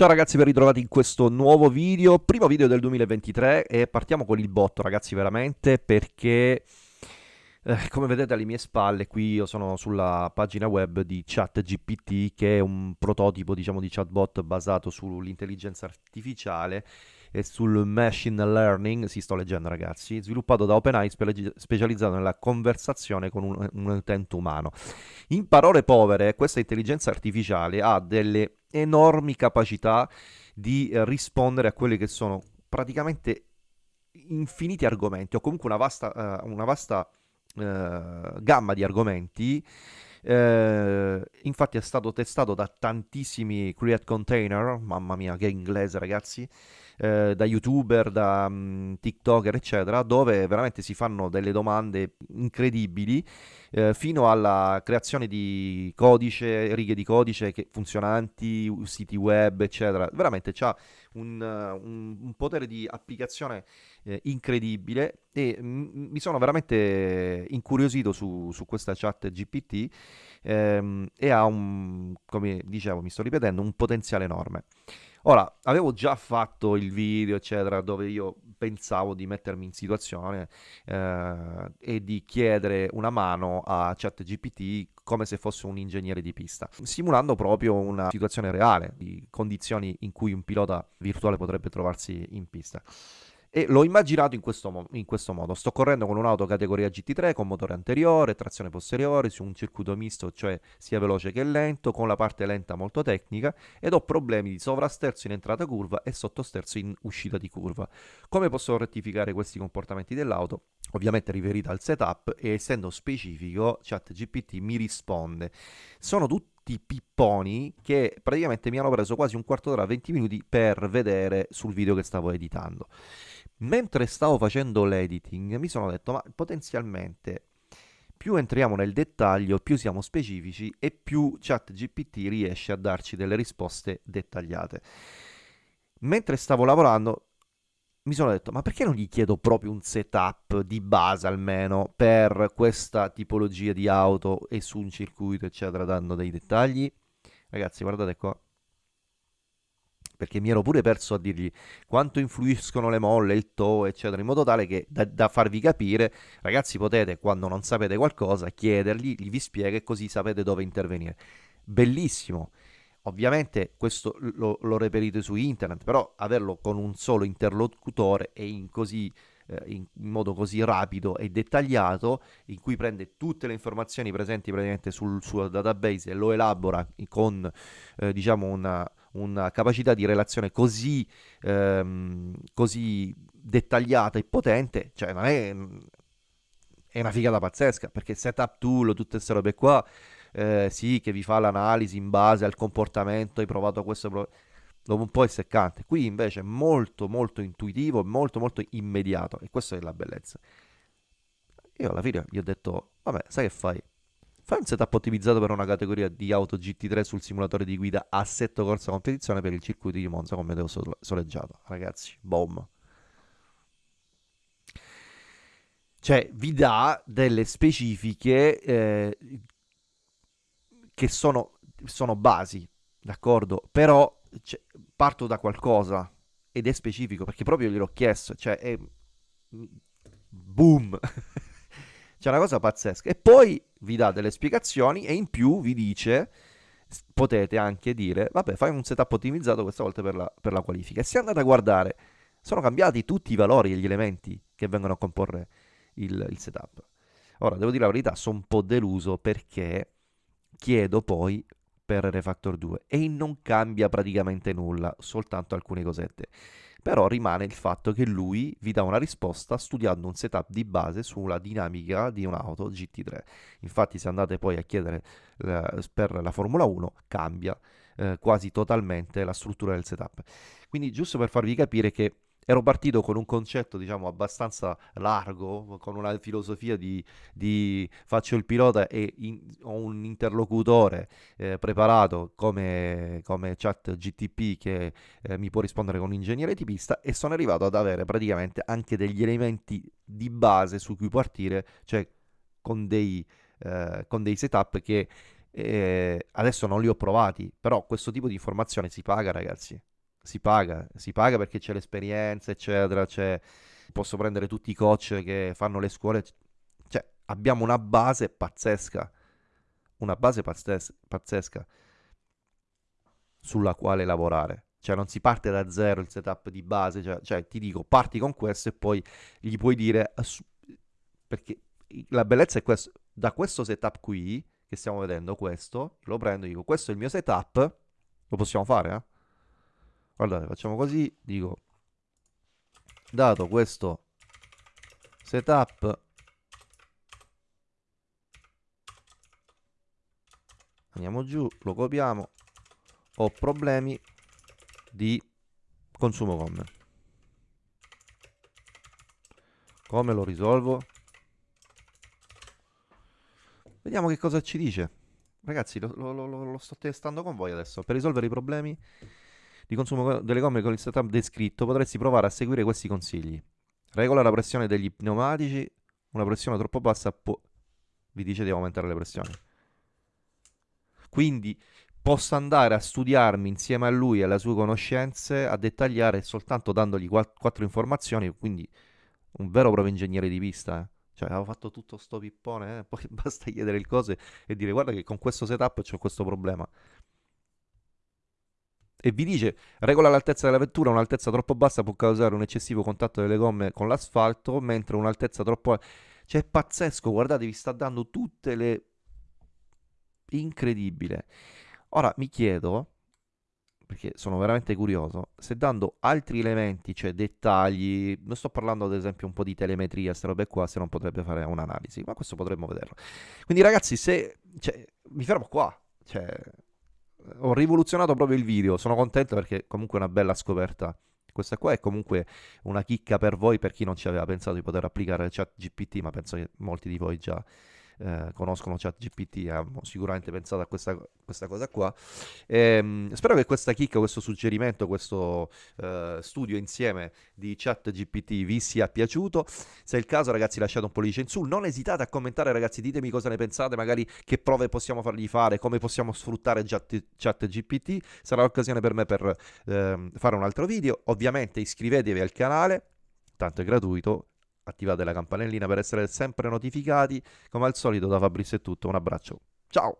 Ciao ragazzi, ben ritrovati in questo nuovo video, primo video del 2023 e partiamo con il botto ragazzi veramente perché eh, come vedete alle mie spalle qui io sono sulla pagina web di ChatGPT che è un prototipo diciamo di chatbot basato sull'intelligenza artificiale e sul machine learning, si sto leggendo ragazzi, sviluppato da OpenAI spe specializzato nella conversazione con un, un utente umano. In parole povere, questa intelligenza artificiale ha delle enormi capacità di rispondere a quelli che sono praticamente infiniti argomenti o comunque una vasta, uh, una vasta uh, gamma di argomenti eh, infatti è stato testato da tantissimi create container, mamma mia che inglese ragazzi, eh, da youtuber, da um, tiktoker eccetera, dove veramente si fanno delle domande incredibili eh, fino alla creazione di codice, righe di codice funzionanti, siti web eccetera, veramente c'ha un, un, un potere di applicazione eh, incredibile e mi sono veramente incuriosito su, su questa chat GPT ehm, e ha un, come dicevo, mi sto ripetendo, un potenziale enorme. Ora, avevo già fatto il video, eccetera, dove io pensavo di mettermi in situazione eh, e di chiedere una mano a ChatGPT come se fosse un ingegnere di pista, simulando proprio una situazione reale di condizioni in cui un pilota virtuale potrebbe trovarsi in pista. E l'ho immaginato in questo, in questo, modo. Sto correndo con un'auto categoria GT3 con motore anteriore, trazione posteriore, su un circuito misto, cioè sia veloce che lento, con la parte lenta molto tecnica, ed ho problemi di sovrasterzo in entrata curva e sottosterzo in uscita di curva. Come posso rettificare questi comportamenti dell'auto? Ovviamente riferita al setup e essendo specifico, ChatGPT mi risponde. Sono tutti pipponi che praticamente mi hanno preso quasi un quarto d'ora, 20 minuti per vedere sul video che stavo editando. Mentre stavo facendo l'editing mi sono detto ma potenzialmente più entriamo nel dettaglio, più siamo specifici e più ChatGPT riesce a darci delle risposte dettagliate. Mentre stavo lavorando mi sono detto ma perché non gli chiedo proprio un setup di base almeno per questa tipologia di auto e su un circuito eccetera dando dei dettagli? Ragazzi guardate qua perché mi ero pure perso a dirgli quanto influiscono le molle, il toe, eccetera, in modo tale che da, da, farvi capire, ragazzi, potete, quando non sapete qualcosa, chiedergli, gli vi spiega e così sapete dove intervenire. Bellissimo. Ovviamente questo lo, lo reperite su internet, però averlo con un solo interlocutore e in così eh, in, modo così rapido e dettagliato in cui prende tutte le informazioni presenti praticamente sul suo database e lo elabora con eh, diciamo una, una capacità di relazione così, ehm, così dettagliata e potente, cioè non è, è una figata pazzesca, perché setup tool, tutte queste robe qua, eh, sì, che vi fa l'analisi in base al comportamento, hai provato questo, dopo un po' è seccante. Qui invece è molto molto intuitivo, molto molto immediato e questa è la bellezza. Io alla fine gli ho detto, vabbè, sai che fai? Fai un setup ottimizzato per una categoria di auto GT3 sul simulatore di guida assetto corsa competizione per il circuito di Monza con meteo soleggiato. Ragazzi, boom. Cioè, vi dà delle specifiche eh, che sono, sono basi, d'accordo? Però cioè, parto da qualcosa ed è specifico perché proprio gliel'ho chiesto, cioè è... Boom! C'è una cosa pazzesca. E poi vi dà delle spiegazioni e in più vi dice potete anche dire vabbè fai un setup ottimizzato questa volta per la, per la qualifica e se andate a guardare sono cambiati tutti i valori e gli elementi che vengono a comporre il, il setup. Ora devo dire la verità sono un po' deluso perché chiedo poi per Refactor 2 e non cambia praticamente nulla soltanto alcune cosette però rimane il fatto che lui vi dà una risposta studiando un setup di base sulla dinamica di un'auto GT3. Infatti se andate poi a chiedere eh, per la Formula 1 cambia eh, quasi totalmente la struttura del setup. Quindi giusto per farvi capire che ero partito con un concetto, diciamo, abbastanza largo, con una filosofia di, di faccio il pilota e in, ho un interlocutore eh, preparato come, come chat GTP che eh, mi può rispondere con un ingegnere tipista e sono arrivato ad avere praticamente anche degli elementi di base su cui partire, cioè con dei, eh, con dei setup che eh, adesso non li ho provati, però questo tipo di informazione si paga ragazzi si paga, si paga perché c'è l'esperienza, eccetera, c'è... posso prendere tutti i coach che fanno le scuole, cioè abbiamo una base pazzesca, una base pazzes- pazzesca sulla quale lavorare. Cioè non si parte da zero il setup di base, cioè, cioè ti dico parti con questo e poi gli puoi dire, perché la bellezza è questo, da questo setup qui, che stiamo vedendo, questo, lo prendo e dico questo è il mio setup, lo possiamo fare, eh? Guardate, facciamo così, dico, dato questo setup, andiamo giù, lo copiamo, ho problemi di consumo gomme. Come lo risolvo? Vediamo che cosa ci dice. Ragazzi, lo, lo, lo, lo sto testando con voi adesso. Per risolvere i problemi di consumo delle gomme con il setup descritto, potresti provare a seguire questi consigli. Regola la pressione degli pneumatici, una pressione troppo bassa può... vi dice di aumentare le pressioni. Quindi posso andare a studiarmi insieme a lui e alle sue conoscenze, a dettagliare soltanto dandogli quattro informazioni, quindi un vero proprio ingegnere di pista. Eh. Cioè, avevo fatto tutto sto pippone, eh? poi basta chiedere il cose e dire guarda che con questo setup c'è questo problema e vi dice regola l'altezza della vettura, un'altezza troppo bassa può causare un eccessivo contatto delle gomme con l'asfalto, mentre un'altezza troppo... Cioè è pazzesco, guardate, vi sta dando tutte le... Incredibile. Ora mi chiedo, perché sono veramente curioso, se dando altri elementi, cioè dettagli, non sto parlando ad esempio un po' di telemetria, queste robe qua, se non potrebbe fare un'analisi, ma questo potremmo vederlo. Quindi ragazzi, se... Cioè, mi fermo qua, cioè ho rivoluzionato proprio il video, sono contento perché comunque è una bella scoperta. Questa qua è comunque una chicca per voi, per chi non ci aveva pensato di poter applicare chat GPT, ma penso che molti di voi già eh, conoscono ChatGPT hanno sicuramente pensato a questa, questa cosa qua. E, ehm, spero che questa chicca, questo suggerimento, questo eh, studio insieme di ChatGPT vi sia piaciuto. Se è il caso, ragazzi, lasciate un pollice in su. Non esitate a commentare, ragazzi, ditemi cosa ne pensate, magari che prove possiamo fargli fare, come possiamo sfruttare ChatGPT. Sarà l'occasione per me per eh, fare un altro video. Ovviamente iscrivetevi al canale, tanto è gratuito attivate la campanellina per essere sempre notificati. Come al solito da Fabrizio è tutto, un abbraccio. Ciao!